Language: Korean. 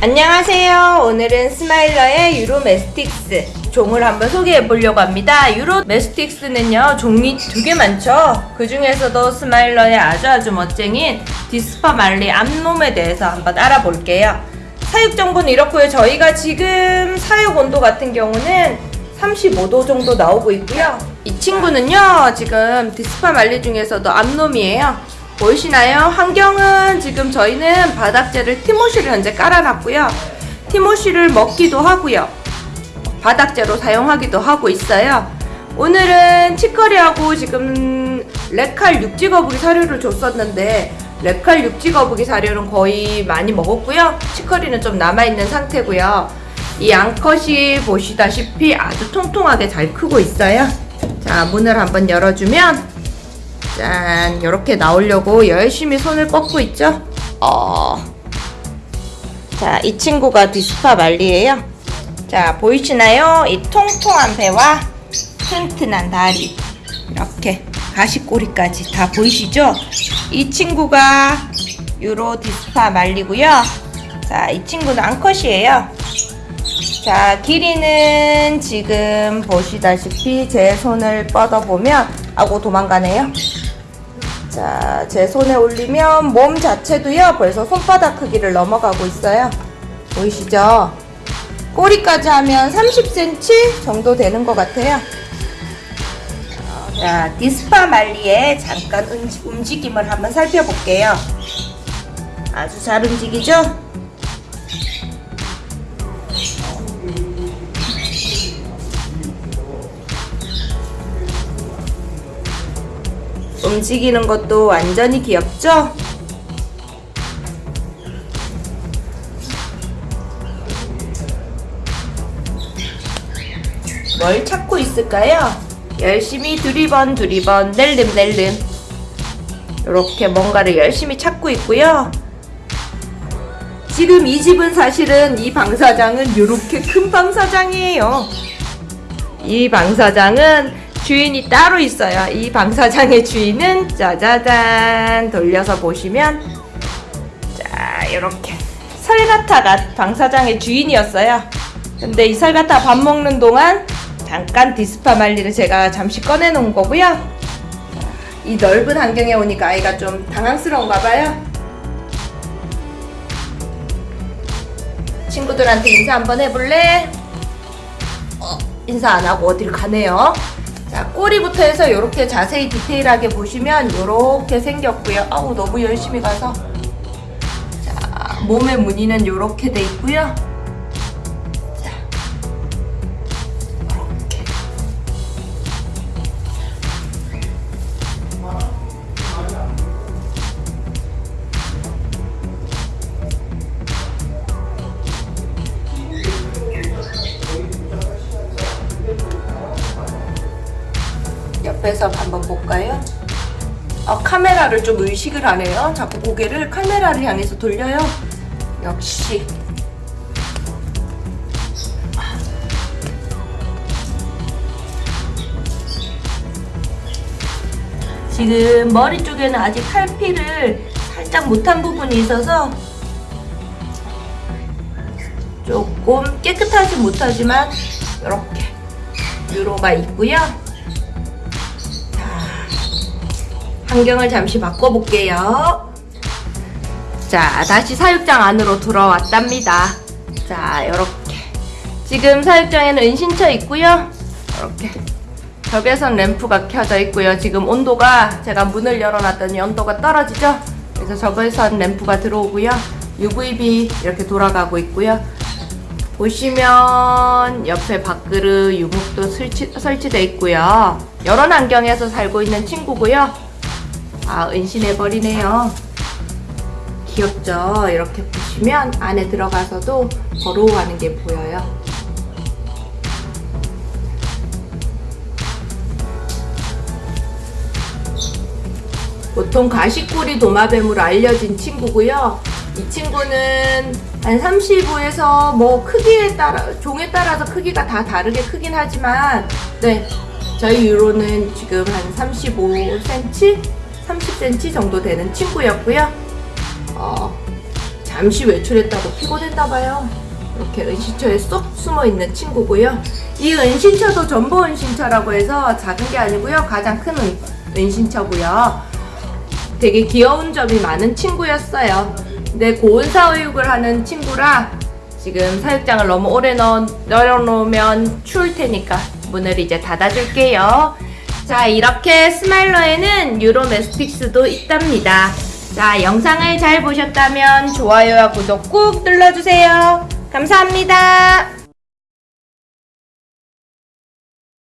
안녕하세요. 오늘은 스마일러의 Uromastyx 종을 한번 소개해 보려고 합니다. Uromastyx는요, 종이 되게 많죠? 그 중에서도 스마일러의 아주 아주 멋쟁인 dispar mali 암놈에 대해서 한번 알아볼게요. 사육 정보는 이렇고요. 저희가 지금 사육 온도 같은 경우는 35도 정도 나오고 있고요. 이 친구는요, 지금 dispar mali 중에서도 암놈이에요. 보이시나요? 환경은 지금 저희는 바닥재를 timothy를 현재 깔아놨고요. 티모시를 먹기도 하고요. 바닥재로 사용하기도 하고 있어요. 오늘은 치커리하고 지금 레칼 육지 거북이 사료를 줬었는데 레칼 육지 거북이 사료는 거의 많이 먹었고요. 치커리는 좀 남아있는 상태고요. 이 암컷이 보시다시피 아주 통통하게 잘 크고 있어요. 자, 문을 한번 열어주면 짠 이렇게 나오려고 열심히 손을 뻗고 있죠 어. 자, 이 친구가 디스파 말리예요. 자, 보이시나요? 이 통통한 배와 튼튼한 다리. 이렇게 가시꼬리까지 다 보이시죠? 이 친구가 유로 디스파 말리고요. 자, 이 친구는 암컷이에요. 자, 길이는 지금 보시다시피 제 손을 뻗어보면 아고 도망가네요. 자, 제 손에 올리면 몸 자체도요, 벌써 손바닥 크기를 넘어가고 있어요. 보이시죠? 꼬리까지 하면 30cm 정도 되는 것 같아요. 자, 디스파 말리의 잠깐 움직임을 한번 살펴볼게요. 아주 잘 움직이죠? 움직이는 것도 완전히 귀엽죠? 뭘 찾고 있을까요? 열심히 두리번 두리번 낼름 낼름 이렇게 뭔가를 열심히 찾고 있고요. 지금 이 집은 사실은 이 방사장은 이렇게 큰 방사장이에요. 이 방사장은 주인이 따로 있어요. 이 방사장의 주인은 짜자잔 돌려서 보시면 자 이렇게 설가타가 방사장의 주인이었어요. 근데 이 설가타 밥 먹는 동안 잠깐 디스파 말리를 제가 잠시 꺼내 놓은 거고요. 이 넓은 환경에 오니까 아이가 좀 당황스러운가 봐요. 친구들한테 인사 한번 해볼래? 어, 인사 안 하고 어디를 가네요. 자, 꼬리부터 해서 이렇게 자세히 디테일하게 보시면 이렇게 생겼고요. 아우 너무 열심히 가서 자, 몸의 무늬는 이렇게 돼 있고요. 옆에서 한번 볼까요? 어, 카메라를 좀 의식을 하네요. 자꾸 고개를 카메라를 향해서 돌려요. 역시 지금 머리 쪽에는 아직 탈피를 살짝 못한 부분이 있어서 조금 깨끗하지 못하지만 이렇게 유로가 있고요. 환경을 잠시 바꿔볼게요. 자, 다시 사육장 안으로 들어왔답니다. 자, 이렇게. 지금 사육장에는 은신처 있고요. 이렇게. 벽에선 램프가 켜져 있고요. 지금 온도가 제가 문을 열어놨더니 온도가 떨어지죠? 그래서 저거에선 램프가 들어오고요. UVB 이렇게 돌아가고 있고요. 보시면 옆에 밥그릇 유목도 설치, 설치되어 있고요. 여러 환경에서 살고 있는 친구고요. 아 은신해버리네요. 귀엽죠? 이렇게 보시면 안에 들어가서도 걸어가는 게 보여요. 보통 가시꼬리 도마뱀으로 알려진 친구고요. 이 친구는 한 35에서 뭐 크기에 따라 종에 따라서 크기가 다 다르게 크긴 하지만 네 저희 유로는 지금 한 35cm 30cm 정도 되는 친구였고요. 어, 자, 잠시 외출했다고 피곤했나 봐요. 이렇게 은신처에 쏙 숨어 있는 친구고요. 이 은신처도 전보 은신처라고 해서 작은 게 아니고요. 가장 큰 은, 은신처고요. 되게 귀여운 점이 많은 친구였어요. 근데 고온 사육을 하는 친구라 지금 사육장을 너무 오래 넣어, 열어놓으면 추울 테니까 문을 이제 닫아줄게요. 자, 이렇게 스마일러에는 유로메스틱스도 있답니다. 자, 영상을 잘 보셨다면 좋아요와 구독 꾹 눌러주세요. 감사합니다.